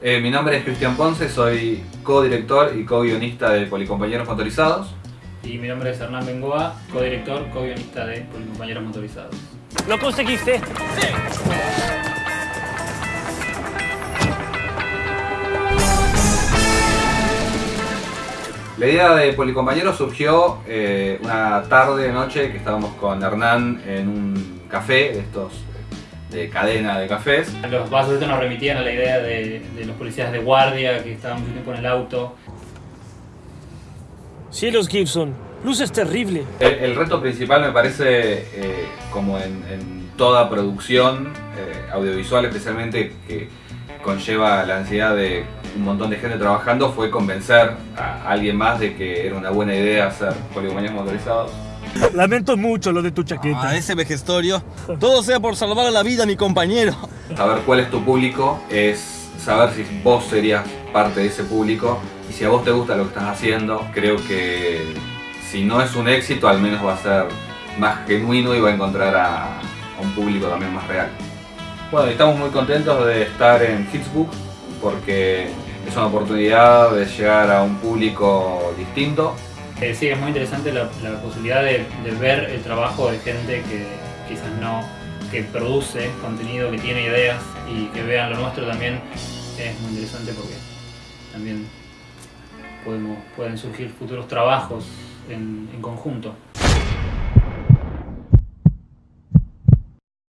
Eh, mi nombre es Cristian Ponce, soy co-director y co-guionista de Policompañeros Motorizados. Y mi nombre es Hernán Bengoa, co-director, co-guionista de Policompañeros Motorizados. ¿Lo conseguiste? La idea de Policompañeros surgió eh, una tarde, noche, que estábamos con Hernán en un café, de estos de cadena de cafés. Los vasos estos nos remitían a la idea de, de los policías de guardia que estaban mucho tiempo en el auto. Cielos Gibson, luz es terrible. El, el reto principal me parece, eh, como en, en, toda producción eh, audiovisual especialmente, que conlleva la ansiedad de un montón de gente trabajando, fue convencer a alguien más de que era una buena idea hacer policompañeros motorizados. Lamento mucho lo de tu chaqueta. Ah, ese vejestorio. Todo sea por salvar la vida a mi compañero. Saber cuál es tu público es saber si vos serías parte de ese público y si a vos te gusta lo que estás haciendo, creo que si no es un éxito, al menos va a ser más genuino y va a encontrar a, a un público también más real. Bueno, estamos muy contentos de estar en Hitsbook porque es una oportunidad de llegar a un público distinto eh, sí, es muy interesante la, posibilidad de, ver el trabajo de gente que quizás no, que produce contenido, que tiene ideas y que vean lo nuestro también es muy interesante porque también podemos, pueden surgir futuros trabajos en conjunto.